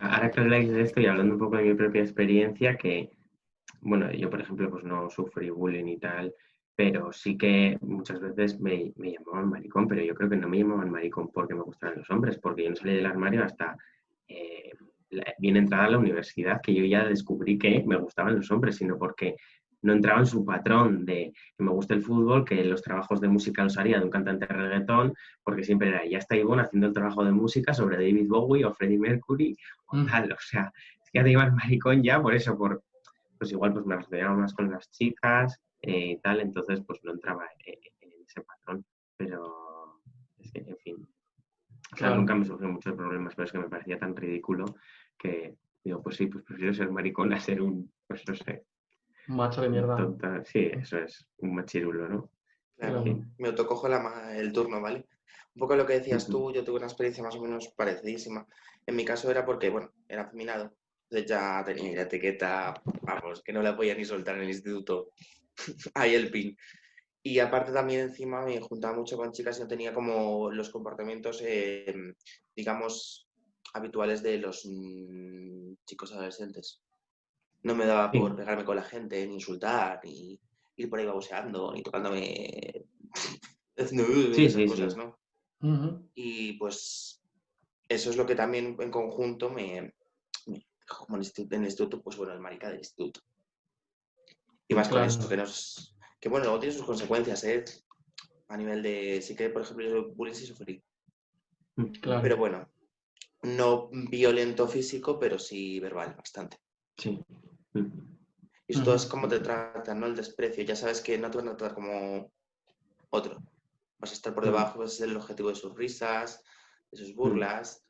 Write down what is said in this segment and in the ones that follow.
ahora que habláis de esto y hablando un poco de mi propia experiencia, que, bueno, yo por ejemplo pues no sufrí bullying y tal, pero sí que muchas veces me, llamaban maricón, pero yo creo que no me llamaban maricón porque me gustaban los hombres, porque yo no salí del armario hasta eh, bien entrada a la universidad, que yo ya descubrí que me gustaban los hombres, sino porque no entraba en su patrón de que me gusta el fútbol, que los trabajos de música los haría de un cantante de reggaetón, porque siempre era, ya está Ivonne haciendo el trabajo de música sobre David Bowie o Freddie Mercury o mm. tal, o sea, es que ya te ibas maricón ya por eso, por, pues igual pues me relacionaba más con las chicas y eh, tal, entonces pues no entraba en, ese patrón, pero es que, en fin, claro. nunca me surgieron muchos problemas, pero es que me parecía tan ridículo que digo, pues sí, pues prefiero ser maricón a ser un, pues no sé, macho de mierda. Sí, eso es un machirulo, ¿no? Claro, me autocojo el turno, ¿vale? Un poco lo que decías tú, yo tuve una experiencia más o menos parecidísima. En mi caso era porque, bueno, era afeminado. Entonces ya tenía la etiqueta, vamos, que no la podía ni soltar en el instituto. Ahí el pin. Y aparte también encima me juntaba mucho con chicas y no tenía como los comportamientos, eh, digamos, habituales de los mm, chicos adolescentes. No me daba por pegarme con la gente, ni insultar, ni ir por ahí baboseando, ni tocándome. sí, sí, cosas, ¿no? Y pues eso es lo que también en conjunto me, como en el instituto, pues bueno, el marica del instituto. Y más con esto, que nos. Que bueno, luego tiene sus consecuencias, ¿eh? A nivel de. Sí que, por ejemplo, yo bullying sí sufrí. Mm, claro. Pero bueno, no violento físico, pero sí verbal, bastante. Sí. Y esto es como te tratan, ¿no? El desprecio. Ya sabes que no te van a tratar como otro. Vas a estar por debajo, vas a ser el objetivo de sus risas, de sus burlas,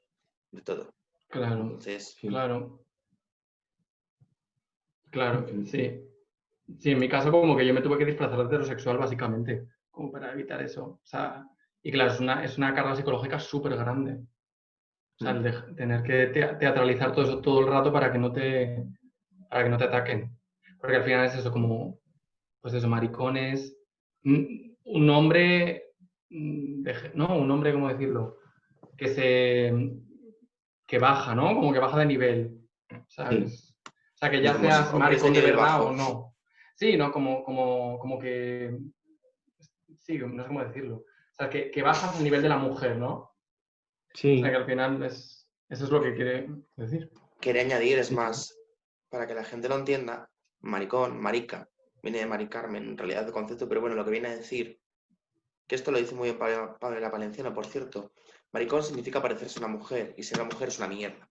de todo. Claro. Entonces, claro. Claro, sí. Sí, en mi caso como que yo me tuve que disfrazar de heterosexual básicamente, como para evitar eso. O sea, y claro, es una, es una carga psicológica súper grande. O sea, el de tener que teatralizar todo eso todo el rato para que no te, para que no te ataquen. Porque al final es eso, como, pues eso, maricones. Un hombre, mm, no, un hombre, ¿cómo decirlo? Que se, que baja, ¿no? Como que baja de nivel, ¿sabes? O sea, que ya seas maricón de verdad o no. Sí, ¿no? Como, como, como que, sí, no sé cómo decirlo. O sea, que, que bajas al nivel de la mujer, ¿no? Sí. O sea, que al final es, eso es lo que quiere decir. Quiere añadir, es más, para que la gente lo entienda, maricón, marica, viene de maricarmen, en realidad el concepto, pero bueno, lo que viene a decir, que esto lo dice muy bien Padre la Valenciana, por cierto, maricón significa parecerse a una mujer, y ser una mujer es una mierda.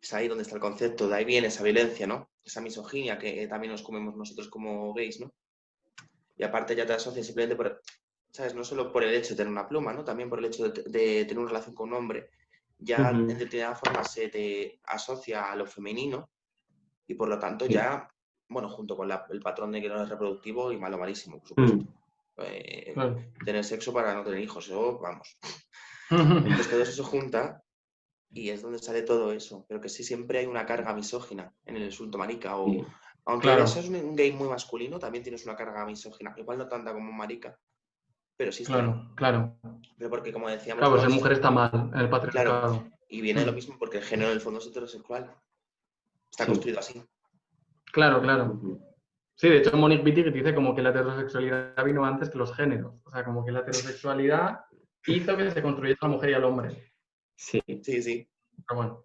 Es ahí donde está el concepto, de ahí viene esa violencia, ¿no? Esa misoginia que también nos comemos nosotros como gays, ¿no? Y aparte ya te asocias simplemente por, ¿sabes? No solo por el hecho de tener una pluma, ¿no? También por el hecho de, tener una relación con un hombre. Ya en determinada forma se te asocia a lo femenino y por lo tanto ya, bueno, junto con el patrón de que no es reproductivo y malo malísimo, por supuesto. Mm. Eh, tener sexo para no tener hijos, eso, vamos. Entonces todo eso se junta y es donde sale todo eso. Pero que sí siempre hay una carga misógina en el insulto marica. O, Aunque claro. seas un, gay muy masculino, también tienes una carga misógina. Igual no tanta como un marica. Pero sí está. Claro, claro. Pero porque como decíamos. Claro, pues ser mujer está mal el patriarcado. Claro. Y viene lo mm. mismo porque el género en el fondo es heterosexual. Está construido así. Claro, claro. Sí, de hecho Monique Wittig dice como que la heterosexualidad vino antes que los géneros. O sea, como que la heterosexualidad hizo que se construyese la mujer y al hombre. Sí. Sí, sí. Pero bueno.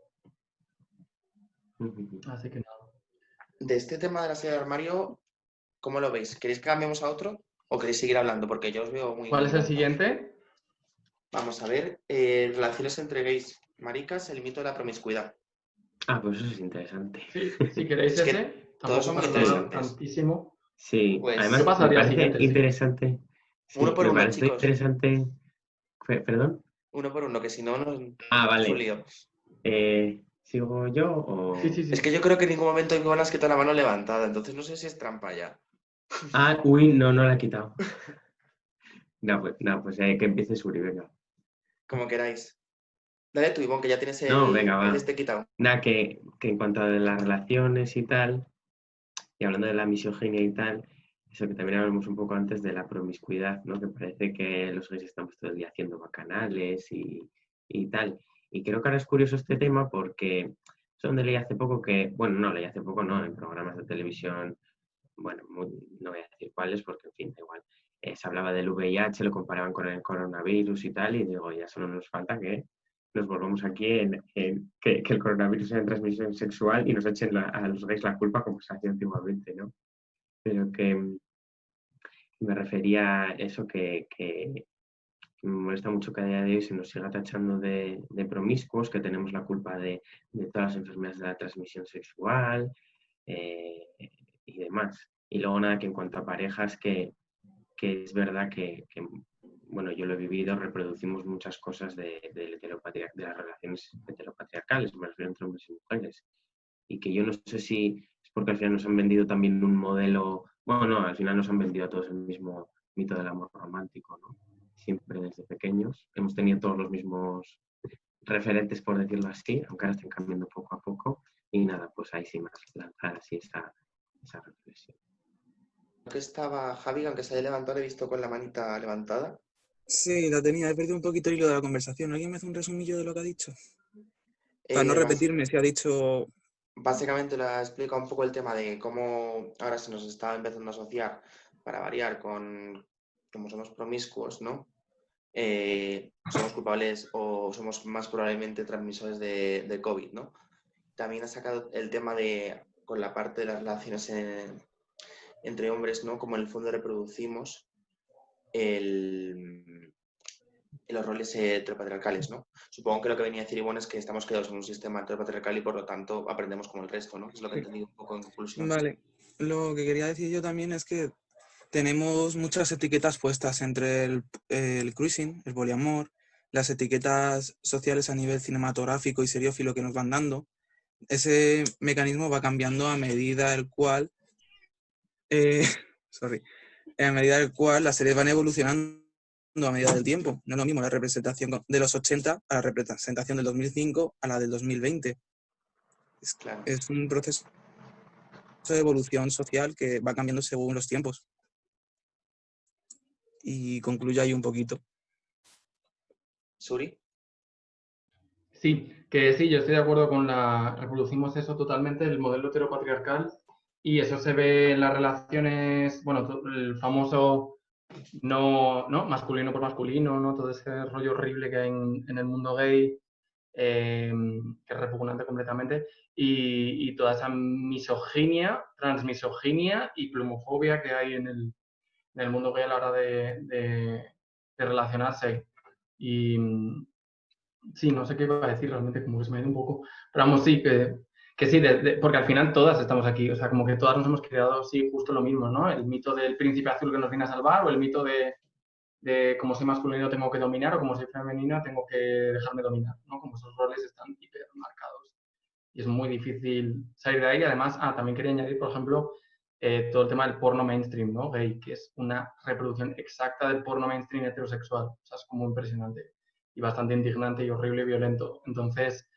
Así que nada. De este tema de la serie de armario, ¿cómo lo veis? ¿Queréis que cambiemos a otro o queréis seguir hablando? Porque yo os veo muy... ¿Cuál es el siguiente? Vamos a ver. Eh, relaciones entre gays. Maricas, el mito de la promiscuidad. Ah, pues eso es interesante. Sí, si queréis ese, todos son interesantes. Tantísimo. Sí, pues, además me parece interesante. uno por uno, chicos. interesante. ¿Perdón? Uno por uno, que si no, nos ah, vale. Eh, ¿Sigo yo o...? Sí, sí, sí. Es que yo creo que en ningún momento hay bolas que toda la mano levantada, entonces no sé si es trampa ya. Ah, uy, no, no la he quitado. no, pues, no, pues eh, que empiece Suri, venga. Como queráis. Dale tú, Ivonne, que ya tienes el, no, venga, este quitado. Nada, que, que, en cuanto a las relaciones y tal, y hablando de la misoginia y tal, eso que también hablamos un poco antes de la promiscuidad, ¿no? Que parece que los gays estamos todo el día haciendo bacanales y, y tal. Y creo que ahora es curioso este tema porque es donde leí hace poco que, bueno, no, leí hace poco, no, en programas de televisión, bueno, no voy a decir cuáles porque, en fin, da igual. Eh, se hablaba del VIH, lo comparaban con el coronavirus y tal, y digo, ya solo nos falta que nos volvamos aquí en, que, el coronavirus sea de transmisión sexual y nos echen a los gays la culpa como se hacía antiguamente, ¿no? Pero que me refería a eso que, me molesta mucho que a día de hoy se nos siga tachando de, promiscuos, que tenemos la culpa de, todas las enfermedades de la transmisión sexual eh, y demás. Y luego nada, que en cuanto a parejas, que, es verdad que, bueno, yo lo he vivido, reproducimos muchas cosas de, de, de las relaciones heteropatriarcales, me refiero entre hombres y mujeres. Y que yo no sé si es porque al final nos han vendido también un modelo, bueno, no, al final nos han vendido a todos el mismo mito del amor romántico, ¿no? Siempre desde pequeños. Hemos tenido todos los mismos referentes, por decirlo así, aunque ahora estén cambiando poco a poco. Y nada, pues ahí sí más lanzar así esa, esa reflexión. que estaba Javi, aunque se haya levantado, he visto con la manita levantada. Sí, la tenía, he perdido un poquito el hilo de la conversación. ¿Alguien me hace un resumillo de lo que ha dicho? Para no eh, repetirme si ha dicho... Básicamente le ha explicado un poco el tema de cómo ahora se nos está empezando a asociar, para variar, con como somos promiscuos, ¿no? Eh, somos culpables o somos más probablemente transmisores de, de, COVID, ¿no? También ha sacado el tema de, con la parte de las relaciones entre hombres, ¿no? Como en el fondo reproducimos el, los roles heteropatriarcales, ¿no? Supongo que lo que venía a decir Ivonne es que estamos quedados en un sistema heteropatriarcal y por lo tanto aprendemos como el resto, ¿no? Es lo que he entendido un poco en conclusión. Vale. Lo que quería decir yo también es que tenemos muchas etiquetas puestas entre el, el cruising, el poliamor, las etiquetas sociales a nivel cinematográfico y seriófilo que nos van dando. Ese mecanismo va cambiando a medida del cual, eh, sorry, a medida del cual las series van evolucionando a medida del tiempo. No es lo mismo la representación de los 80 a la representación del 2005 a la del 2020. Es, claro. es un proceso de evolución social que va cambiando según los tiempos. Y concluye ahí un poquito. Suri. Sí, que sí, yo estoy de acuerdo con la. Reproducimos eso totalmente, el modelo heteropatriarcal, y eso se ve en las relaciones, bueno, el famoso no, ¿no? masculino por masculino, ¿no? todo ese rollo horrible que hay en, el mundo gay, em, que es repugnante completamente, y, toda esa misoginia, transmisoginia y plumofobia que hay en el, en el mundo gay a la hora de, de, relacionarse. Y sí, no sé qué iba a decir realmente, como que se me ha ido un poco, pero vamos, sí, que que sí, porque al final todas estamos aquí, o sea, como que todas nos hemos creado, sí, justo lo mismo, ¿no? El mito del príncipe azul que nos viene a salvar o el mito de, de como soy masculino tengo que dominar o como soy femenina tengo que dejarme dominar, ¿no? Como esos roles están hiper marcados. Y es muy difícil salir de ahí. Además, ah, también quería añadir, por ejemplo, eh, todo el tema del porno mainstream, ¿no? Gay, que es una reproducción exacta del porno mainstream heterosexual. O sea, es como impresionante y bastante indignante y horrible y violento. Entonces,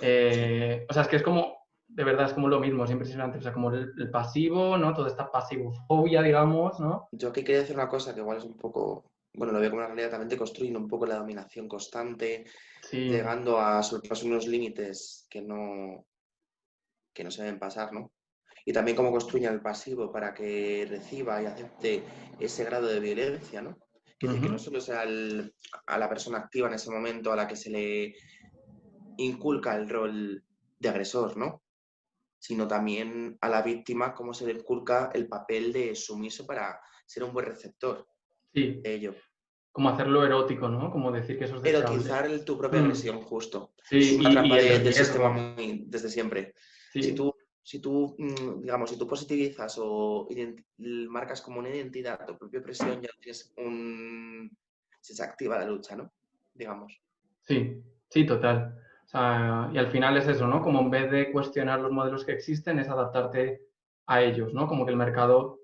eh, o sea, es que es como, de verdad, es como lo mismo, es impresionante. O sea, como el, pasivo, ¿no? Toda esta pasivofobia, digamos, ¿no? Yo aquí quería decir una cosa que igual es un poco, bueno, lo veo como una realidad también, te construyendo un poco la dominación constante, llegando a sobrepasar unos límites que no, que no se deben pasar, ¿no? Y también cómo construyen el pasivo para que reciba y acepte ese grado de violencia, ¿no? Que, que no solo sea a la persona activa en ese momento a la que se le inculca el rol de agresor, ¿no? Sino también a la víctima cómo se le inculca el papel de sumiso para ser un buen receptor sí. de ello. Como hacerlo erótico, ¿no? Como decir que eso es Erotizar tu propia mm. agresión, justo. Sí, es una trampa del sistema muy, desde siempre. Si tú, si tú, mm, digamos, si tú positivizas o marcas como una identidad tu propia presión, ya tienes un... se activa la lucha, ¿no? Digamos. Sí, sí, total y al final es eso, ¿no? Como en vez de cuestionar los modelos que existen, es adaptarte a ellos, ¿no? Como que el mercado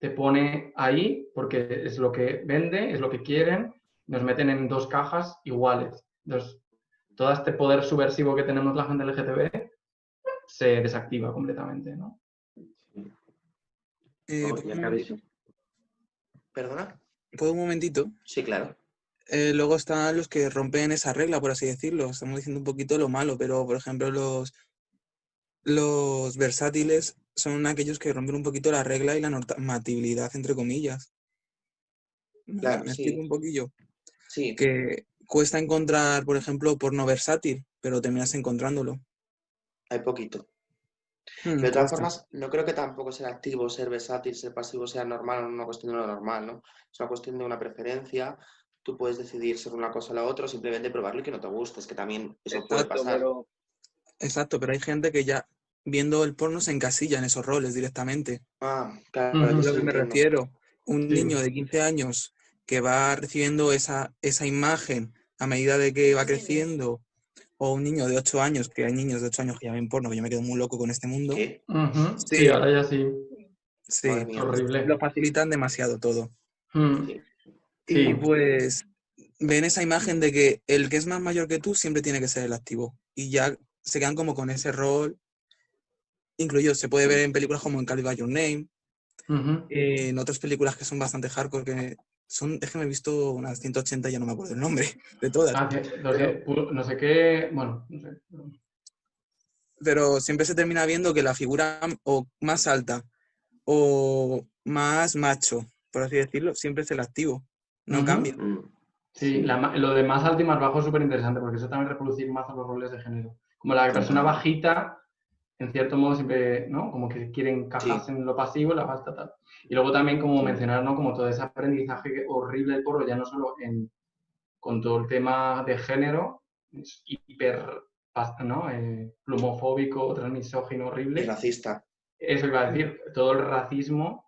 te pone ahí porque es lo que vende, es lo que quieren, nos meten en dos cajas iguales. Entonces, todo este poder subversivo que tenemos la gente LGTB se desactiva completamente, ¿no? Eh, ¿Perdona? ¿Puedo un momentito? Sí, claro. Eh, luego están los que rompen esa regla, por así decirlo. Estamos diciendo un poquito lo malo, pero por ejemplo los, los versátiles son aquellos que rompen un poquito la regla y la normatividad, entre comillas. ¿Me- Claro, ¿Me sí. explico un poquillo? Sí, Que cuesta encontrar, por ejemplo, porno versátil, pero terminas encontrándolo. hay poquito. Hmm, De todas formas, no creo que tampoco ser activo, ser versátil, ser pasivo sea normal, no es una cuestión de lo normal, ¿no? Es una cuestión de una preferencia. Tú puedes decidir ser una cosa o la otra, o simplemente probarlo y que no te guste. Es que también eso puede pasar. pero... Exacto, pero hay gente que ya viendo el porno se encasilla en esos roles directamente. Ah, claro, sí lo que me refiero. Un Sí. niño de 15 años que va recibiendo esa, esa imagen a medida de que va creciendo, o un niño de 8 años, que hay niños de 8 años que ya ven porno, que yo me quedo muy loco con este mundo. Sí, Sí. ahora ya sí. Sí, Madre mía. Horrible. lo facilitan demasiado todo. Mm, Sí. Y Sí. pues ven esa imagen de que el que es más mayor que tú siempre tiene que ser el activo. Y ya se quedan como con ese rol. Incluido, se puede ver en películas como en Call By Your Name, en otras películas que son bastante hardcore, que son, es que me he visto unas 180, ya no me acuerdo el nombre de todas. Ah, sé, no sé qué, bueno, no sé. Pero siempre se termina viendo que la figura o más alta o más macho, por así decirlo, siempre es el activo. No cambia. Mm, Sí, la lo de más alto y más bajo es súper interesante porque eso también reproducir más a los roles de género. Como la persona bajita, en cierto modo siempre, ¿no? Como que quieren encajarse en lo pasivo, la alta tal. Y luego también como Sí. mencionar, ¿no? Como todo ese aprendizaje horrible del porro, ya no solo en, con todo el tema de género, es hiper, ¿no? Eh, plumofóbico, transmisógino, Y horrible. racista. Eso iba a decir, todo el racismo,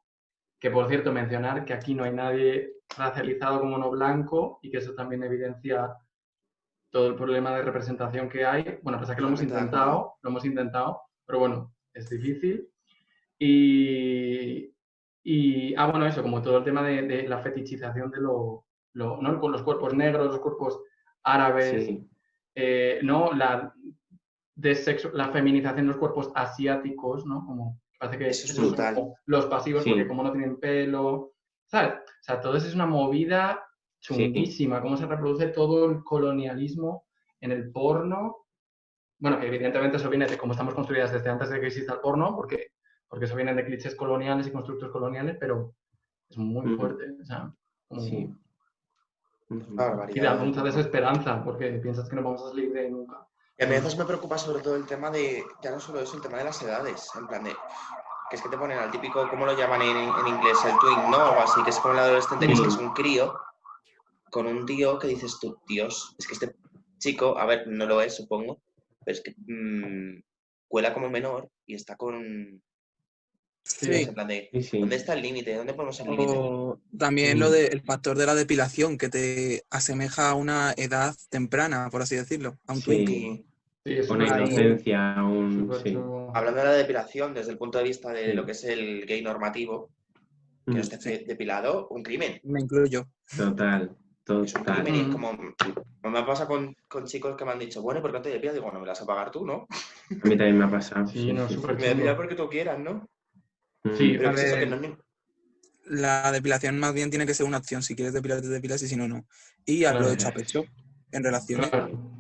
que por cierto mencionar que aquí no hay nadie racializado como no blanco y que eso también evidencia todo el problema de representación que hay. Bueno, pasa que lo hemos de intentado, lo hemos intentado, pero bueno, es difícil. Y, y ah, bueno, eso, como todo el tema de, de la fetichización de lo, lo- ¿no? Con los cuerpos negros, los cuerpos árabes, sí, eh, ¿no? La, desexu- la feminización de los cuerpos asiáticos, ¿no? Como parece que es son los pasivos Sí. porque como no tienen pelo, ¿sabes? O sea, todo eso es una movida Sí. chunguísima, cómo se reproduce todo el colonialismo en el porno. Bueno, que evidentemente eso viene de cómo estamos construidas desde antes de que exista el porno, porque, porque eso viene de clichés coloniales y constructos coloniales, pero es muy fuerte. O sea, como- sí. Y da del mucha desesperanza, porque piensas que no vamos a salir de ahí nunca. Y a mí a veces me preocupa sobre todo el tema de, ya no solo eso, el tema de las edades, en plan de, que es que te ponen al típico, ¿cómo lo llaman en, en inglés? El twin, ¿no? O así, que es como el adolescente, que es, que es un crío, con un tío que dices tú, Dios, es que este chico, a ver, no lo es, supongo, pero es que mm, cuela como menor y está con, Sí. en plan de, Sí. ¿dónde está el límite? ¿Dónde ponemos el límite? También lo Mm. del factor de la depilación, que te asemeja a una edad temprana, por así decirlo, a un twink. Y Sí, es Una inocencia, un... Sí. hablando de la depilación, desde el punto de vista de lo que es el gay normativo, que no Mm, esté depilado, un crimen. Me incluyo. Total, Es un total. crimen y es Mm. como... Me pasa con, con chicos que me han dicho, bueno, ¿por qué no te depilas? Digo, no me las vas a pagar tú, ¿no? A mí también me ha pasado. Sí, no, súper Me depilas porque tú quieras, ¿no? Mm, Sí, Pero a que es eso, que ver. no es ni- La depilación más bien tiene que ser una opción. Si quieres depilar, te depilas y si no, no. Y hazlo Claro. hecho a pecho en relaciones. Claro.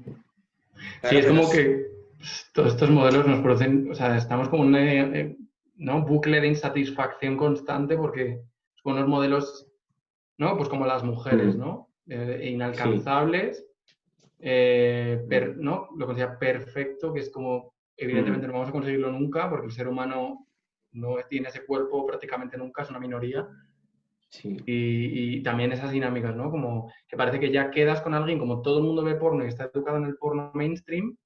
Claro, Sí, es como que pues, todos estos modelos nos producen, o sea, estamos como en un eh, ¿no? bucle de insatisfacción constante porque son unos modelos, ¿no? Pues como las mujeres, Mm. ¿no? Eh, inalcanzables, eh, per- ¿no? Lo considera perfecto, que es como, evidentemente no vamos a conseguirlo nunca porque el ser humano no tiene ese cuerpo prácticamente nunca, es una minoría. Sí, Y, y también esas dinámicas, ¿no? Como que parece que ya quedas con alguien, como todo el mundo ve porno y está educado en el porno mainstream,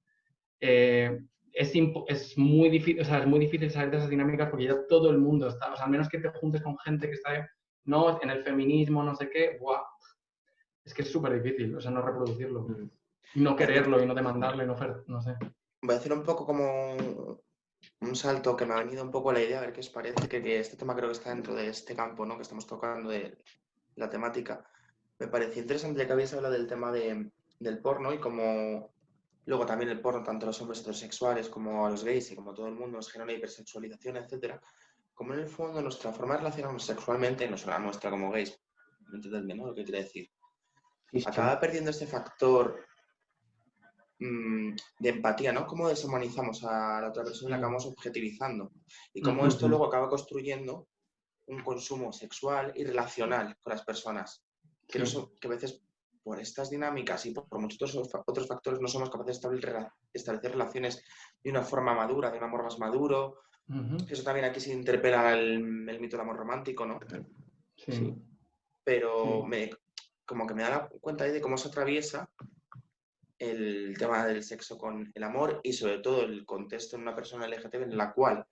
eh, es, es, muy difícil, o sea, es muy difícil salir de esas dinámicas porque ya todo el mundo está, o sea, al menos que te juntes con gente que está, no, en el feminismo, no sé qué, ¡buah! Es que es súper difícil, o sea, no reproducirlo, Mm, no quererlo y no demandarlo y no, no sé. Voy a hacer un poco como un salto que me ha venido un poco la idea, a ver qué os parece, que, que este tema creo que está dentro de este campo ¿no? que estamos tocando de la temática. Me pareció interesante ya que habéis hablado del tema de, del porno y como luego también el porno, tanto a los hombres heterosexuales como a los gays y como a todo el mundo nos genera hipersexualización, etcétera. Como en el fondo nuestra forma de relacionarnos sexualmente, no solo la nuestra como gays, entendedme, ¿no? Lo que quiere decir. Acaba perdiendo este factor de empatía, ¿no? Cómo deshumanizamos a la otra persona y la Sí. acabamos objetivizando. Y cómo esto luego acaba construyendo un consumo sexual y relacional con las personas. Que, no Sí. son- que a veces por estas dinámicas y por, por muchos otros, fa- otros factores no somos capaces de establecer, rela- establecer relaciones de una forma madura, de un amor más maduro. Eso también aquí se interpela el, el mito del amor romántico, ¿no? Sí. Sí. pero Sí. me, como que me da la cuenta ahí de cómo se atraviesa el tema del sexo con el amor y sobre todo el contexto en una persona LGTB en la cual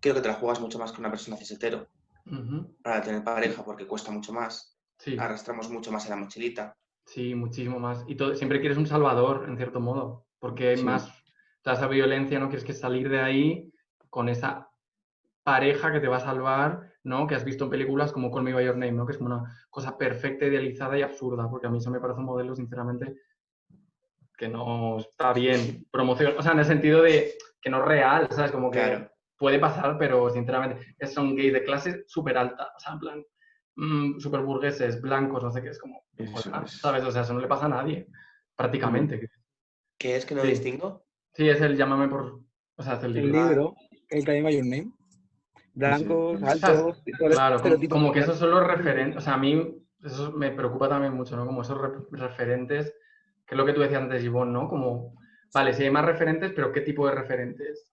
creo que te la juegas mucho más que una persona cis hetero Ujú. para tener pareja porque cuesta mucho más, Sí. arrastramos mucho más en la mochilita. Sí, muchísimo más. Y todo, siempre quieres un salvador, en cierto modo, porque hay Sí. más, toda esa violencia, no quieres que salir de ahí con esa pareja que te va a salvar, ¿no? Que has visto en películas como Call Me By Your Name, ¿no? Que es como una cosa perfecta, idealizada y absurda, porque a mí eso me parece un modelo, sinceramente, que no está bien promoción, o sea, en el sentido de que no es real, ¿sabes? Como que Claro. puede pasar, pero sinceramente, es- son gays de clase súper alta, o sea, en plan, mm, súper burgueses, blancos, no sé qué, es como, Eso Joder, es. ¿sabes? O sea, eso no le pasa a nadie, prácticamente. ¿Qué es que no Sí. distingo? Sí, es el llámame por... O sea, es el El libro. libro, el Call Me By Your Name. Blancos, Sí. altos, Claro, como, como que esos son los referentes. O sea, a mí eso me preocupa también mucho, ¿no? Como esos re- referentes, que es lo que tú decías antes, Ivonne, ¿no? Como, vale, si hay más referentes, pero ¿qué tipo de referentes?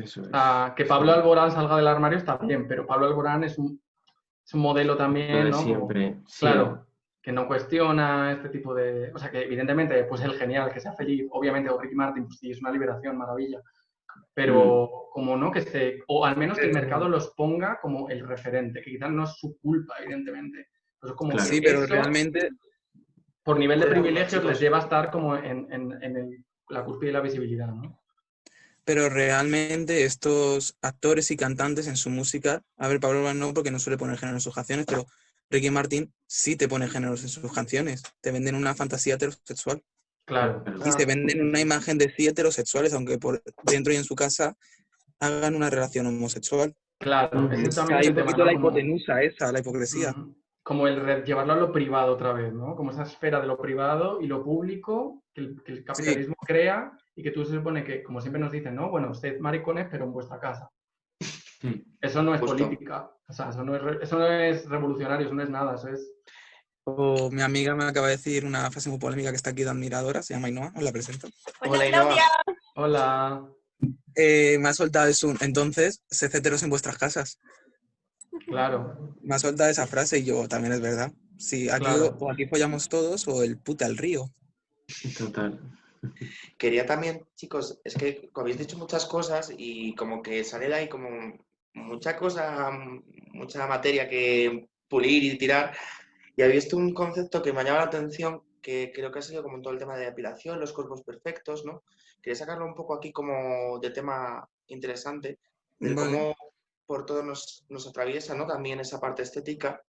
Eso es. Ah, que Pablo Alborán salga del armario está bien, pero Pablo Alborán es un, es un modelo Lo también, ¿no? Como- siempre. sí. Claro, que no cuestiona este tipo de... O sea, que evidentemente, pues el genial, que sea feliz, obviamente, o Ricky Martin, pues sí, es una liberación, maravilla. Pero como no, que se... O al menos que el Pero- mercado los ponga como el referente, que quizás no es su culpa, evidentemente. Pero es como Claro. Sí, pero eso, realmente por nivel de privilegios, les lleva a estar como en, en- en el- la cúspide de la visibilidad, ¿no? Pero realmente estos actores y cantantes en su música, a ver, Pablo no porque no suele poner género en sus canciones, pero Ricky Martin sí te pone géneros en sus canciones. Te venden una fantasía heterosexual. Claro. Y se venden una imagen de sí heterosexuales, aunque por dentro y en su casa hagan una relación homosexual. Claro, ese O sea, también hay es un poquito la Como- hipotenusa esa, la hipocresía. Como el llevarlo a lo privado otra vez, ¿no? Como esa esfera de lo privado y lo público que el, que el capitalismo crea y que tú se supone que, como siempre nos dicen, ¿no? Bueno, usted maricones, pero en vuestra casa. Sí. Eso no es Justo. política. O sea, eso no es, eso no es revolucionario, eso no es nada, eso es... O mi amiga me acaba de decir una frase muy polémica que está aquí de admiradora, se llama Ainhoa, os la presento. Hola, Hola. Claudia. Hola. Eh, me ha soltado eso, entonces, sed heteros en vuestras casas. Claro. Me ha soltado esa frase y yo, también es verdad. Sí, aquí Claro. o aquí follamos todos o el puta al río. Total. Quería también, chicos, es que habéis dicho muchas cosas y como que sale de ahí como mucha cosa, mucha materia que pulir y tirar. Y habéis visto un concepto que me ha llamado la atención, que creo que ha sido como todo el tema de depilación, los cuerpos perfectos, ¿no? Quería sacarlo un poco aquí como de tema interesante, de Vale. cómo por todo nos, nos atraviesa, ¿no? También esa parte estética,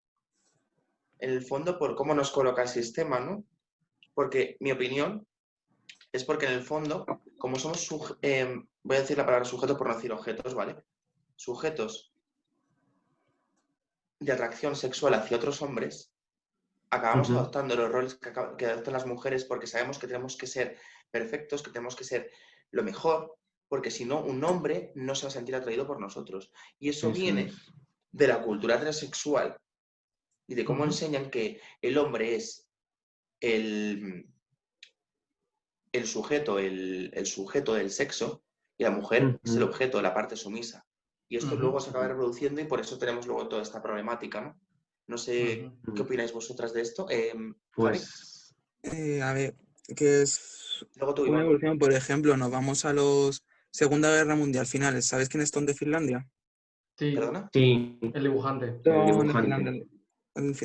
en el fondo por cómo nos coloca el sistema, ¿no? Porque mi opinión es porque en el fondo, como somos, em, voy a decir la palabra sujeto por no decir objetos, ¿vale? Sujetos de atracción sexual hacia otros hombres, acabamos adoptando los roles que, adoptan las mujeres porque sabemos que tenemos que ser perfectos, que tenemos que ser lo mejor, porque si no, un hombre no se va a sentir atraído por nosotros. Y eso, Eso viene es. de la cultura heterosexual y de cómo enseñan que el hombre es el, el sujeto, el, el sujeto del sexo y la mujer es el objeto, la parte sumisa. Y esto luego se acaba reproduciendo y por eso tenemos luego toda esta problemática, ¿no? No sé qué opináis vosotras de esto. Javi, Pues Eh, a ver, que es luego tú, una evolución, por ejemplo, nos vamos a los Segunda Guerra Mundial finales. ¿Sabes quiénes son de Finlandia? Sí, ¿Perdona? sí. el dibujante. De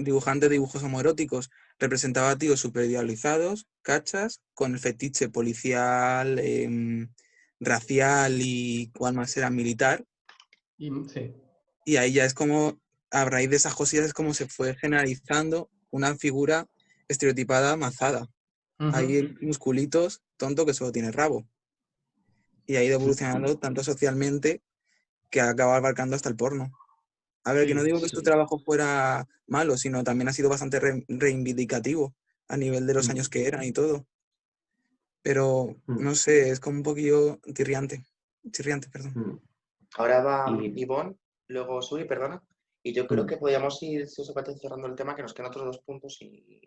dibujante. De dibujos homoeróticos. Representaba a tíos super idealizados, cachas, con el fetiche policial, em, racial y cuál más era militar. Y, sí. Y ahí ya es como, a raíz de esas cosillas, es como se fue generalizando una figura estereotipada mazada. Hay musculitos, tonto que solo tiene rabo. Y ha ido evolucionando tanto socialmente que ha acabado abarcando hasta el porno. A ver, que no digo que sí. tu trabajo fuera malo, sino también ha sido bastante re- reivindicativo a nivel de los años que eran y todo. Pero, Mm. no sé, es como un poquillo tirriante. Chirriante, perdón. Mm. Ahora va Ivonne, luego Suri, perdona. Y yo creo Mm. que podríamos ir, si os parece, cerrando el tema, que nos quedan otros dos puntos y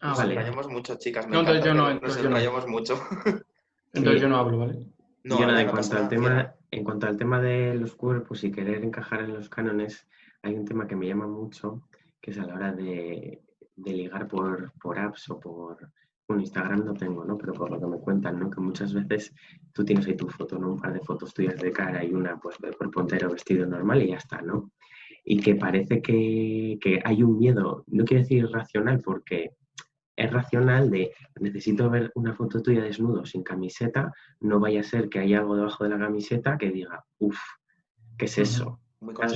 Ah, nos vale. enrayamos mucho, chicas. Me No, entonces yo no, entonces nos no. enrayamos mucho. Entonces yo no hablo, ¿vale? No, Yo nada, en no cuanto al tema, en cuanto al tema de los cuerpos y querer encajar en los cánones, hay un tema que me llama mucho, que es a la hora de, de ligar por, por apps o por, bueno, Instagram no tengo, ¿no? Pero por lo que me cuentan, ¿no? Que muchas veces tú tienes ahí tu foto, ¿no? Un par de fotos tuyas de cara y una, pues, de cuerpo entero vestido normal y ya está, ¿no? Y que parece que, que hay un miedo, no quiero decir irracional, porque es racional de necesito ver una foto tuya desnudo sin camiseta, no vaya a ser que haya algo debajo de la camiseta que diga, uff, ¿qué es eso?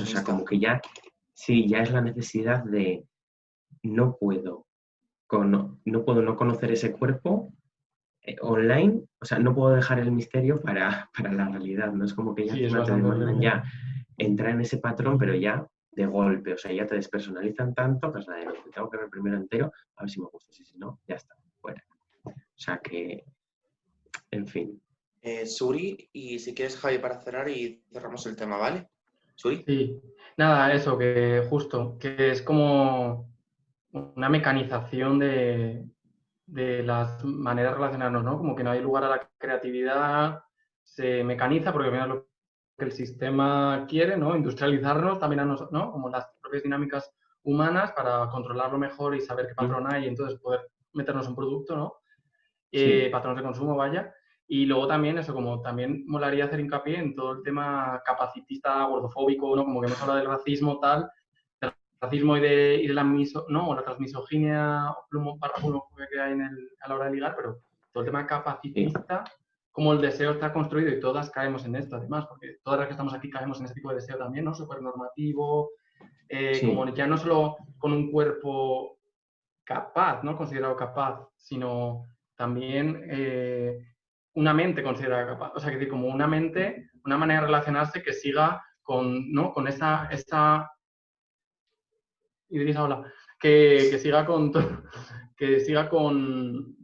O sea, como que ya, sí, ya es la necesidad de no puedo, cono- no puedo no conocer ese cuerpo eh, online, o sea, no puedo dejar el misterio para, para la realidad, ¿no? Es como que ya Sí, es ya entrar en ese patrón, pero ya de golpe, o sea, ya te despersonalizan tanto que es la de, "No, te tengo que ver primero entero, a ver si me gusta, si no, ya está, fuera. O sea que, en fin, Eh, Suri, y si quieres, Javi, para cerrar y cerramos el tema, ¿vale? Suri. Sí, nada, eso, que justo, que es como una mecanización de, de las maneras de relacionarnos, ¿no? Como que no hay lugar a la creatividad, se mecaniza porque al final que el sistema quiere, ¿no? Industrializarnos también a nosotros, ¿no? Como las propias dinámicas humanas para controlarlo mejor y saber qué patrón hay y entonces poder meternos un producto, ¿no? Eh, Sí. patrones de consumo, vaya. Y luego también eso, como también molaría hacer hincapié en todo el tema capacitista, gordofóbico, ¿no? Como que hemos hablado del racismo, tal, del racismo y de, y de la miso, ¿no? O la transmisoginia plumo, plumofobia que hay en el, a la hora de ligar, pero todo el tema capacitista, como el deseo está construido y todas caemos en esto, además, porque todas las que estamos aquí caemos en ese tipo de deseo también, ¿no? Súper normativo, eh, Sí. como ya no solo con un cuerpo capaz, ¿no? Considerado capaz, sino también eh, una mente considerada capaz. O sea, que decir, como una mente, una manera de relacionarse que siga con, ¿no? Con esa, esa... Idrisa, hola. Que, que siga con... Que siga con...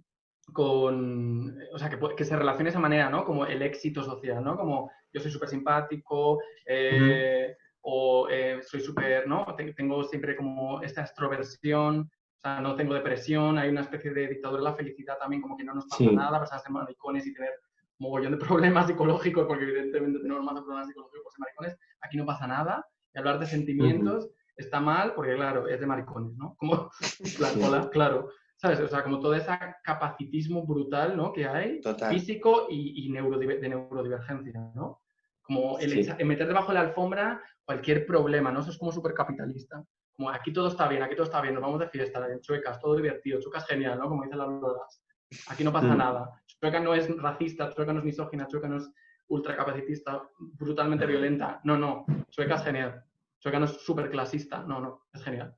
con o sea, que, que se relacione de esa manera, ¿no? Como el éxito social, ¿no? Como yo soy súper simpático, eh, o eh, soy súper, ¿no? Te- Tengo siempre como esta extroversión, o sea, no tengo depresión, hay una especie de dictadura de la felicidad también, como que no nos pasa Sí. nada, personas ser maricones y tener mogollón de problemas psicológicos, porque evidentemente tenemos más problemas psicológicos por ser maricones, aquí no pasa nada, y hablar de sentimientos está mal, porque claro, es de maricones, ¿no? Como, Sí. claro, ¿sabes? O sea, como todo ese capacitismo brutal, ¿no? Que hay, Total. físico y, y neurodiver- de neurodivergencia, ¿no? Como el, Sí. echa- el meter debajo de la alfombra cualquier problema, ¿no? Eso es como súper capitalista. Como aquí todo está bien, aquí todo está bien, nos vamos de fiesta, Chuecas, todo divertido, Chuecas genial, ¿no? Como dicen las lolas. Aquí no pasa Mm. nada. Chueca no es racista, Chueca no es misógina, Chueca no es ultracapacitista, brutalmente violenta. No, no, Chueca es genial. Chueca no es súper clasista, no, no, es genial.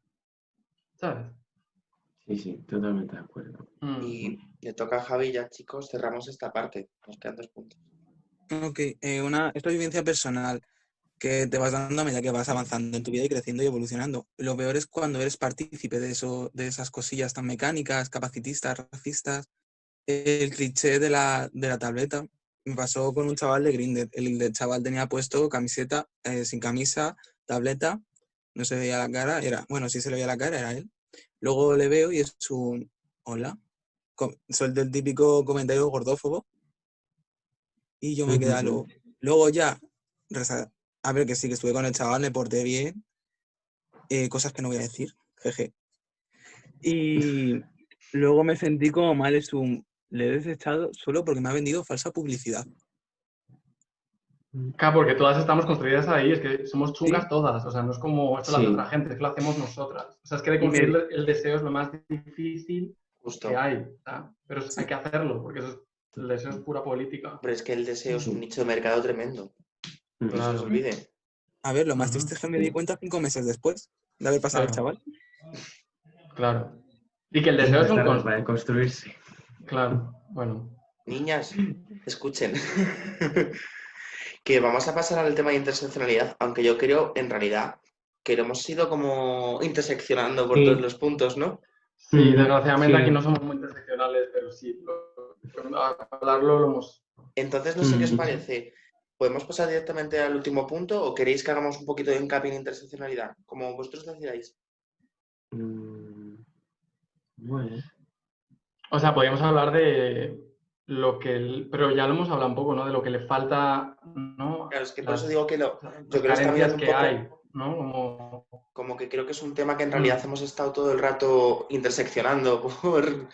¿Sabes? Sí, sí, totalmente de acuerdo. Mm. Y le toca a Javi ya, chicos, cerramos esta parte. Nos quedan dos puntos. Ok, eh, una, esta vivencia personal que te vas dando a medida que vas avanzando en tu vida y creciendo y evolucionando. Lo peor es cuando eres partícipe de, eso, de esas cosillas tan mecánicas, capacitistas, racistas. El cliché de la, de la tableta. Me pasó con un chaval de Grindr. El, del chaval tenía puesto camiseta, eh, sin camisa, tableta, no se veía la cara, era, bueno, sí se le veía la cara, era él. Luego le veo y es un, hola, soy del típico comentario gordófobo. Y yo me quedé lo... Luego ya, a ver que sí, que estuve con el chaval, me porté bien, eh, cosas que no voy a decir, jeje. Y luego me sentí como mal, es un... Le he desechado solo porque me ha vendido falsa publicidad. Claro, porque todas estamos construidas ahí, es que somos chungas Sí. todas, o sea, no es como esto Sí. otra gente, es que lo hacemos nosotras. O sea, es que de conseguir el- el deseo es lo más difícil Justo. que hay, pero hay que hacerlo, porque eso es- el deseo es pura política. Pero es que el deseo es un nicho de mercado tremendo. No se os Claro. olvide. A ver, lo más triste es que me di cuenta cinco meses después de haber pasado el Claro. chaval. Claro. Y que el deseo es un... Tarda cons- para construirse. Claro, bueno. Niñas, escuchen. que vamos a pasar al tema de interseccionalidad, aunque yo creo, en realidad, que lo hemos ido como interseccionando por Sí. todos los puntos, ¿no? Sí, Mm, desgraciadamente sí. aquí no somos muy interseccionales, pero sí, lo- a hablarlo lo hemos... Entonces, no sé qué os Mm. parece. ¿Podemos pasar directamente al último punto o queréis que hagamos un poquito de hincapié en interseccionalidad? Como vosotros decidáis. Mm, Bueno. O sea, podríamos hablar de lo que... el- Pero ya lo hemos hablado un poco, ¿no? De lo que le falta, ¿no? Claro, es que por Las- eso digo que lo, yo creo que un que poco- hay, ¿no? Como... como que creo que es un tema que en realidad Mm. hemos estado todo el rato interseccionando por,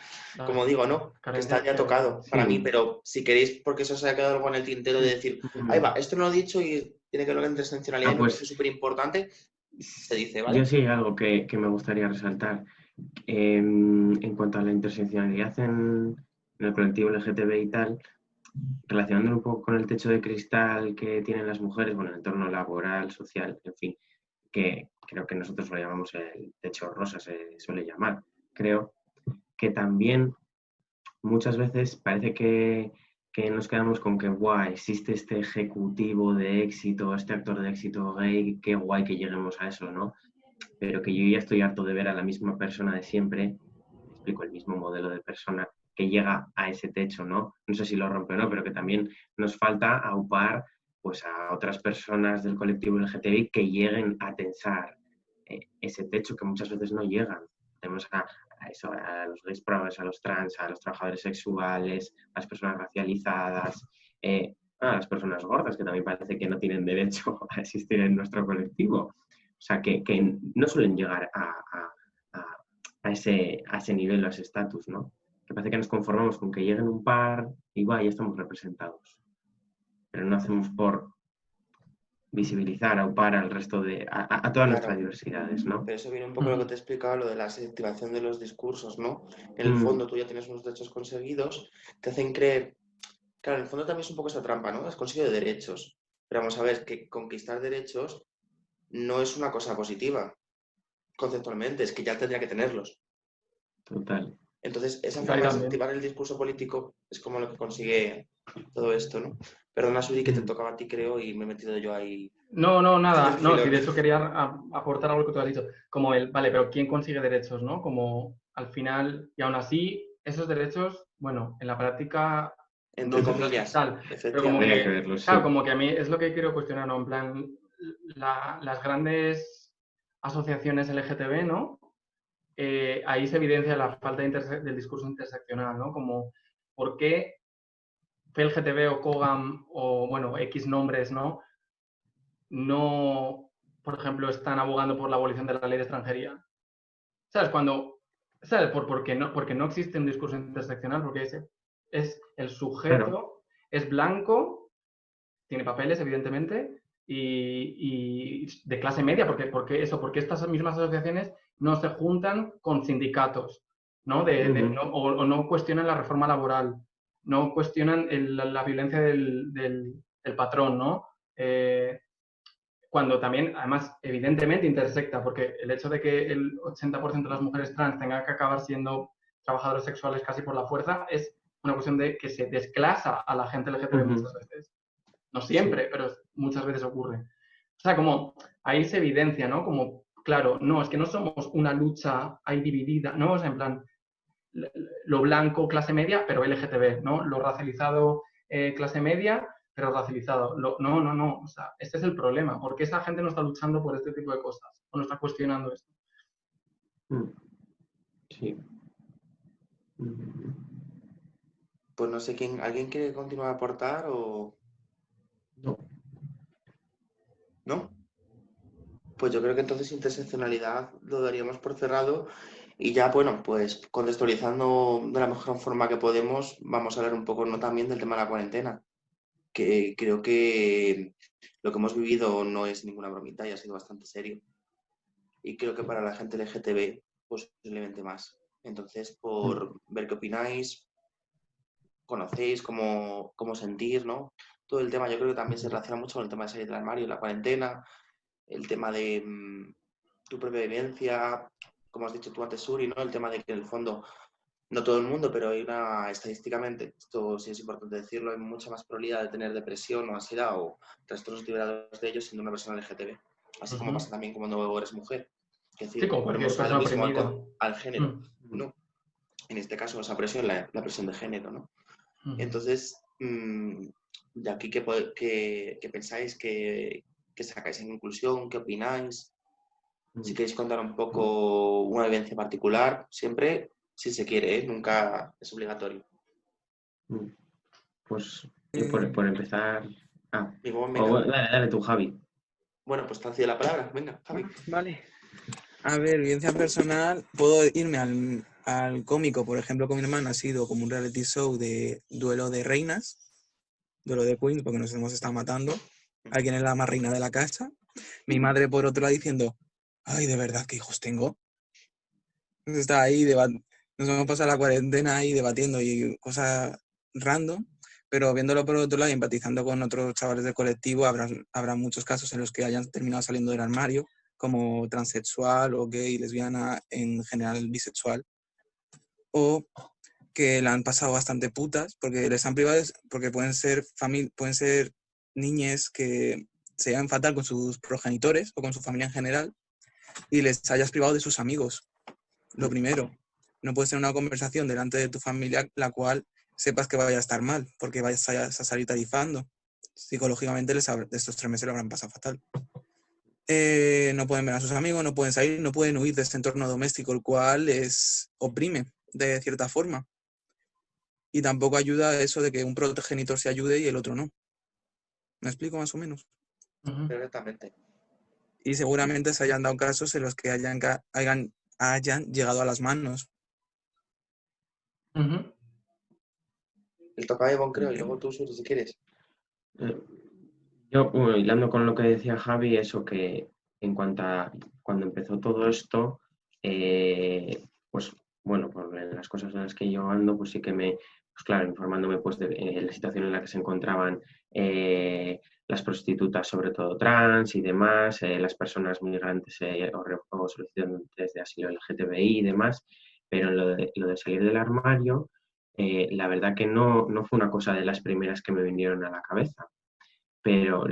como digo, ¿no? Que está ya que- tocado para sí. mí, pero si queréis, porque eso os haya quedado algo en el tintero de decir, ahí va, esto no lo he dicho y tiene que ver con interseccionalidad Ah, pues- parece súper importante, se dice, ¿vale? Yo sí algo que, que me gustaría resaltar. Em, en cuanto a la interseccionalidad en, en el colectivo LGTB y tal, relacionándolo un poco con el techo de cristal que tienen las mujeres, bueno, el entorno laboral, social, en fin, que creo que nosotros lo llamamos el techo rosa, se suele llamar. Creo que también muchas veces parece que, que nos quedamos con que, guay, existe este ejecutivo de éxito, este actor de éxito gay, qué guay que lleguemos a eso, ¿no? Pero que yo ya estoy harto de ver a la misma persona de siempre, explico, el mismo modelo de persona que llega a ese techo, ¿no? No sé si lo rompe o no, pero que también nos falta aupar pues, a otras personas del colectivo LGTBI que lleguen a tensar eh, ese techo que muchas veces no llegan. Tenemos a, a los gays progres, a los trans, a los trabajadores sexuales, a las personas racializadas, eh, a las personas gordas, que también parece que no tienen derecho a existir en nuestro colectivo. O sea, que, no suelen llegar a, ese, nivel a ese estatus, ¿no? Parece que nos conformamos con que lleguen un par y va, ya estamos representados. Pero no hacemos por visibilizar, aupar al resto de, a, todas nuestras diversidades, ¿no? Pero eso viene un poco lo que te explicaba, lo de la selectivación de los discursos, ¿no? En el Mm. fondo tú ya tienes unos derechos conseguidos, te hacen creer... Claro, en el fondo también es un poco esa trampa, ¿no? Has conseguido derechos. Pero vamos a ver que conquistar derechos no es una cosa positiva, conceptualmente, es que ya tendría que tenerlos. Total. Entonces, esa forma de incentivar el discurso político es como lo que consigue todo esto, ¿no? Perdona, Suri, que te Mm. tocaba a ti, creo, y me he metido yo ahí. No, no, nada. No, lo- de hecho quería aportar algo que tú has dicho. Como el, vale, pero ¿quién consigue derechos, no? Como al final, y aún así, esos derechos, bueno, en la práctica, Entre no comillas, tal. como efectivamente. Habría que- que verlo, sí. Claro, como que a mí es lo que quiero cuestionar, ¿no? En plan, la- las grandes asociaciones LGTB, ¿no? Eh, ahí se evidencia la falta de del discurso interseccional, ¿no? Como, ¿por qué FLGTB o COGAM o, bueno, X nombres, ¿no? No, por ejemplo, están abogando por la abolición de la ley de extranjería. ¿Sabes? Cuando, ¿sabes? Por, porque, no, porque no existe un discurso interseccional, porque es, es el sujeto, es blanco, tiene papeles, evidentemente, y, y de clase media, porque, porque eso, porque estas mismas asociaciones no se juntan con sindicatos, ¿no? De, de- Ujú. no- o, o no cuestionan la reforma laboral, no cuestionan el- la, la violencia del, del- del patrón, ¿no? Eh, cuando también, además, evidentemente intersecta, porque el hecho de que el 80% de las mujeres trans tengan que acabar siendo trabajadores sexuales casi por la fuerza es una cuestión de que se desclasa a la gente LGTB muchas veces. No siempre, pero muchas veces ocurre. O sea, como ahí se evidencia, ¿no? Como, claro, no, es que no somos una lucha ahí dividida, ¿no? O sea, en plan, lo blanco, clase media, pero LGTB, ¿no? Lo racializado, eh, clase media, pero racializado. Lo- no, no, no. O sea, este es el problema. ¿Por qué esa gente no está luchando por este tipo de cosas? ¿O no está cuestionando esto? Mm. Sí. Mm. Pues no sé quién, ¿alguien quiere continuar a aportar o No. no? Pues yo creo que entonces interseccionalidad lo daríamos por cerrado y ya, bueno, pues contextualizando de la mejor forma que podemos, vamos a hablar un poco no también del tema de la cuarentena, que creo que lo que hemos vivido no es ninguna bromita y ha sido bastante serio. Y creo que para la gente LGTB, pues posiblemente más. Entonces, por ver qué opináis, conocéis, cómo, cómo sentir, ¿no? Todo el tema, yo creo que también se relaciona mucho con el tema de salir del armario, la cuarentena, el tema de mm, tu propia vivencia, como has dicho tú antes, Suri, ¿no? El tema de que en el fondo, no todo el mundo, pero hay una, estadísticamente, esto sí es importante decirlo, hay mucha más probabilidad de tener depresión o ansiedad o trastornos liberados de ellos siendo una persona LGTB. así como Ujú. pasa también cuando eres mujer. Es decir, Sí, como ponemos lo mismo al, al género, Mm, ¿no? En este caso, esa presión, la, la presión de género, ¿no? ujú. Entonces, mm, de aquí, ¿qué, po- qué- qué pensáis? ¿Qué, qué sacáis en conclusión? ¿Qué opináis? Si queréis contar un poco una vivencia particular, siempre si se quiere, ¿eh? nunca es obligatorio. Mm. Pues por, Eh, por empezar. Ah, Digo, venga, dale, dale tú, Javi. bueno, pues te cedo la palabra. Venga, Javi. Vale. A ver, vivencia personal, puedo irme al, al cómico, por ejemplo, con mi hermana ha sido como un reality show de duelo de reinas, duelo de queens, porque nos hemos estado matando. Alguien es la más reina de la casa. Mi madre, por otro lado, diciendo, ay, de verdad, ¿qué hijos tengo? Está ahí, nos hemos pasado la cuarentena ahí debatiendo y cosas random, pero viéndolo por otro lado y empatizando con otros chavales del colectivo, habrá, habrá muchos casos en los que hayan terminado saliendo del armario como transexual o gay, lesbiana, en general bisexual, o que la han pasado bastante putas porque les han privado, porque pueden ser, pueden ser niñas que se llevan fatal con sus progenitores o con su familia en general y les hayas privado de sus amigos. Lo primero, no puede ser una conversación delante de tu familia la cual sepas que vaya a estar mal, porque vayas a, salir tarifando. Psicológicamente les estos tres meses lo habrán pasado fatal eh, no pueden ver a sus amigos, no pueden salir, no pueden huir de este entorno doméstico, el cual les oprime de cierta forma. Y tampoco ayuda eso de que un progenitor se ayude y el otro no. ¿Me explico más o menos? Perfectamente. Y seguramente se hayan dado casos en los que hayan, hayan, hayan llegado a las manos. El toca de Bon, creo, y luego tú, si quieres. Eh, Yo, bueno, hilando con lo que decía Javi, eso que en cuanto a cuando empezó todo esto, eh, pues bueno, por las cosas en las que yo ando, pues sí que me, pues claro, informándome pues de eh, la situación en la que se encontraban eh, las prostitutas, sobre todo trans y demás, eh, las personas migrantes o, solicitantes de asilo LGTBI y demás, pero lo de, salir del armario, la verdad que no, no fue una cosa de las primeras que me vinieron a la cabeza. Pero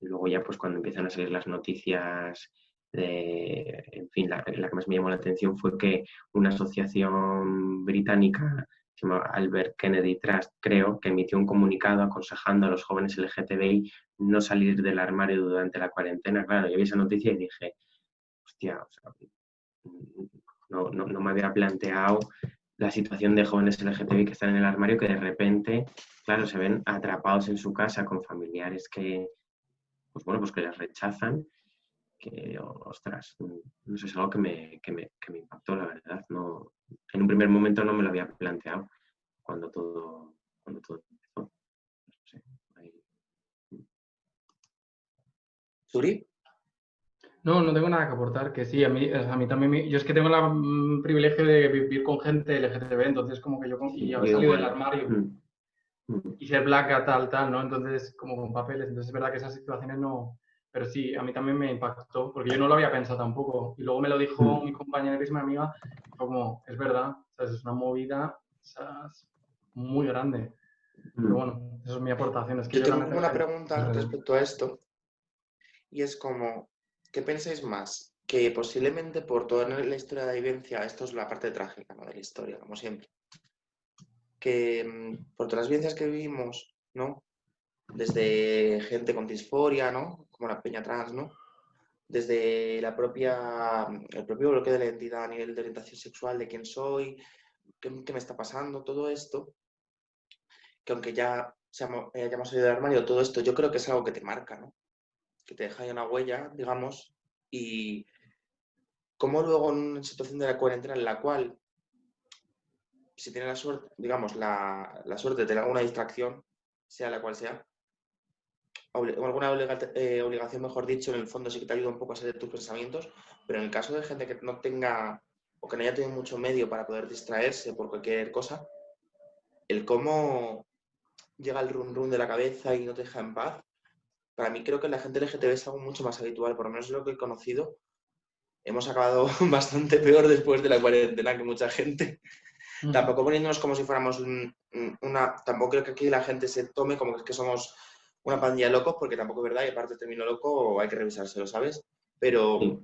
luego ya pues cuando empiezan a salir las noticias de, en fin, la que más me llamó la atención fue que una asociación británica se llama Albert Kennedy Trust, creo, que emitió un comunicado aconsejando a los jóvenes LGTBI no salir del armario durante la cuarentena. Claro, yo vi esa noticia y dije, hostia, no, no, no me había planteado la situación de jóvenes LGTBI que están en el armario que de repente claro, se ven atrapados en su casa con familiares que, pues bueno, pues que les rechazan, que, ostras, no sé, es algo que me, que me, que me impactó, la verdad. No, en un primer momento no me lo había planteado cuando todo, cuando todo empezó. No sé, ahí- Suri, No, no tengo nada que aportar, que sí, a mí, a mí también, me- yo es que tengo el privilegio de vivir con gente LGTB, entonces como que yo, con- y haber salido del armario Mm, mm, y ser blanca, tal, tal, ¿no? Entonces, como con papeles, entonces es verdad que esas situaciones no, pero sí, a mí también me impactó, porque yo no lo había pensado tampoco, y luego me lo dijo Mm. mi compañera, que es mi amiga, y fue como, es verdad, ¿sabes? es una movida ¿sabes? muy grande, pero mm. bueno, eso es mi aportación, es que yo tengo una pregunta respecto a esto, y es como, ¿qué pensáis más? Que posiblemente por toda la historia de la vivencia, esto es la parte trágica ¿no? de la historia, como siempre, que mm, por todas las vivencias que vivimos, ¿no? Desde gente con disforia, ¿no? Como la peña trans, ¿no? Desde la propia, el propio bloqueo de la identidad a nivel de orientación sexual, de quién soy, qué, me está pasando, todo esto, que aunque ya hayamos salido del armario, todo esto yo creo que es algo que te marca, ¿no? Que te deja ahí una huella, digamos, y cómo luego en una situación de la cuarentena en la cual, si tienes la suerte, digamos, la, la suerte de tener alguna distracción, sea la cual sea, alguna eh, obligación, mejor dicho, en el fondo sí que te ayuda un poco a salir tus pensamientos, pero en el caso de gente que no tenga o que no haya tenido mucho medio para poder distraerse por cualquier cosa, el cómo llega el run run de la cabeza y no te deja en paz, para mí creo que la gente LGTB es algo mucho más habitual, por lo menos lo que he conocido. Hemos acabado bastante peor después de la cuarentena que mucha gente. Ujú. Tampoco poniéndonos como si fuéramos un- una... Tampoco creo que aquí la gente se tome como que somos una pandilla de locos, porque tampoco es verdad, y aparte termino loco, hay que revisárselo, ¿sabes? Pero, Sí.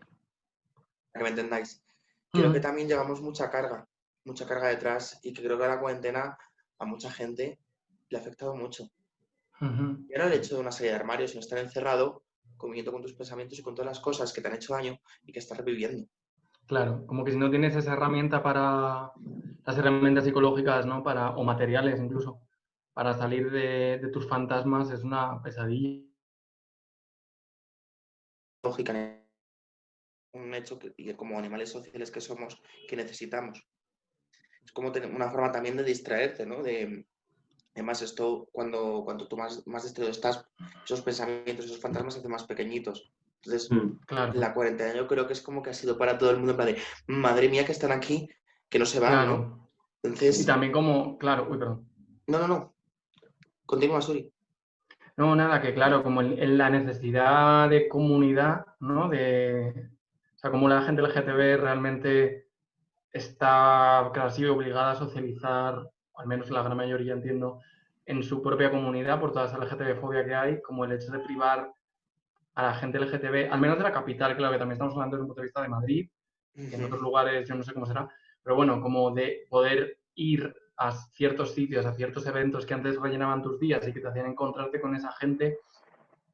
para que me entendáis, creo Ujú. que también llevamos mucha carga, mucha carga detrás, y que creo que la cuarentena a mucha gente le ha afectado mucho. Y ahora el hecho de una salida de armario, sino estar encerrado, conviviendo con tus pensamientos y con todas las cosas que te han hecho daño y que estás reviviendo. Claro, como que si no tienes esa herramienta para las herramientas psicológicas, ¿no? Para, o materiales incluso, para salir de, de tus fantasmas es una pesadilla. Lógica, un hecho que, como animales sociales que somos, que necesitamos. Es como tener una forma también de distraerte, ¿no? De, además, esto, cuando, cuando tú más, más distraído estás, esos pensamientos, esos fantasmas se hacen más pequeñitos. Entonces, Mm. Claro, la cuarentena yo creo que es como que ha sido para todo el mundo, en plan de, madre mía, que están aquí, que no se van, ¿no? claro. Y Entonces, también como, claro, uy, perdón. no, no, no. Continúa, Suri. No, nada, que claro, como el- en la necesidad de comunidad, ¿no? De, o sea, como la gente LGTB realmente está casi obligada a socializar, o al menos la gran mayoría entiendo, en su propia comunidad por toda esa LGTB-fobia que hay, como el hecho de privar a la gente LGTB, al menos de la capital, claro que también estamos hablando desde un punto de vista de Madrid, que en otros lugares yo no sé cómo será, pero bueno, como de poder ir a ciertos sitios, a ciertos eventos que antes rellenaban tus días y que te hacían encontrarte con esa gente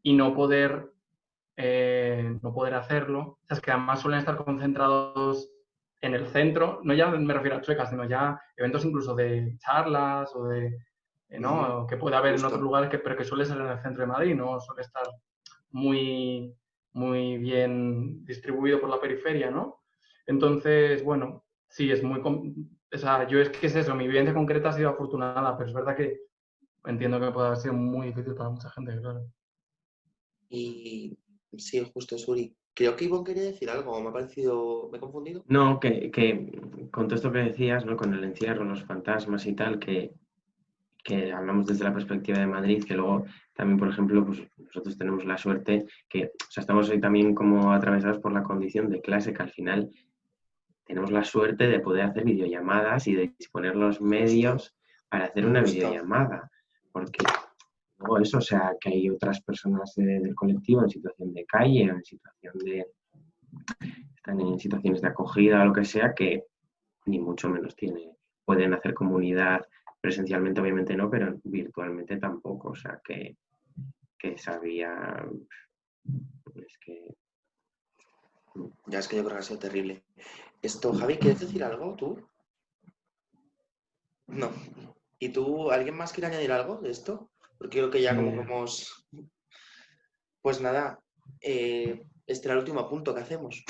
y no poder, eh, no poder hacerlo. O sea, es que además suelen estar concentrados en el centro, no ya me refiero a chuecas, sino ya eventos incluso de charlas o de, eh, ¿no? Que puede haber en otros lugares, que, pero que suele ser en el centro de Madrid, no suele estar muy, muy bien distribuido por la periferia, ¿no? Entonces, bueno, sí, es muy... O sea, yo es que es eso, mi vivencia concreta ha sido afortunada, pero es verdad que entiendo que puede haber sido muy difícil para mucha gente, claro. Y sí, justo, Suri. Creo que Ivonne quería decir algo, me ha parecido, me he confundido. No, que, que con todo esto que decías, ¿no? Con el encierro, los fantasmas y tal, que, que hablamos desde la perspectiva de Madrid, que luego también, por ejemplo, pues nosotros tenemos la suerte que, o sea, estamos hoy también como atravesados por la condición de clase, que al final tenemos la suerte de poder hacer videollamadas y de disponer los medios para hacer una videollamada. Porque luego eso, o sea, que hay otras personas del colectivo en situación de calle, en situación de están en situaciones de acogida o lo que sea, que ni mucho menos tiene, pueden hacer comunidad presencialmente, obviamente no, pero virtualmente tampoco. O sea, que, que sabía. Es que. Ya es que yo creo que ha sido terrible. Esto, Javi, ¿quieres decir algo tú? No. ¿Y tú, alguien más quiere añadir algo de esto? Porque creo que ya como que Eh. hemos... Pues nada, eh, este era el último punto que hacemos.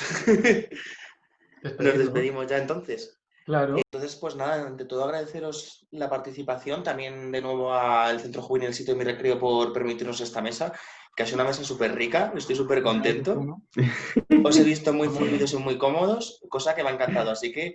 Nos despedimos ya entonces. Claro, Entonces, pues nada, ante todo agradeceros la participación, también de nuevo al Centro Juvenil Sitio de mi Recreo por permitirnos esta mesa, que ha sido una mesa súper rica, estoy súper contento. Os he visto muy fluidos y muy cómodos, cosa que me ha encantado. Así que,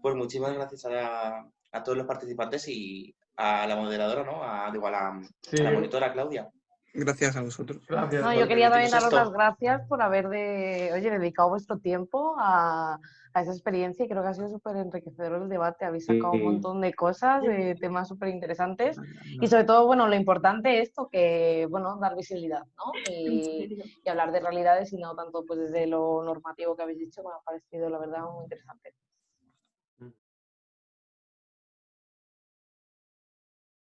pues muchísimas gracias a, a todos los participantes y a la moderadora, ¿no? A, digo, a la monitora Claudia. Gracias a vosotros. gracias. No, yo quería también daros las gracias por haber de, oye, dedicado vuestro tiempo a, a esa experiencia y creo que ha sido súper enriquecedor el debate. Habéis sacado un montón de cosas, de temas súper interesantes y sobre todo, bueno, lo importante esto que, bueno, dar visibilidad, ¿no? Y, y hablar de realidades y no tanto pues desde lo normativo que habéis dicho, me ha parecido la verdad muy interesante.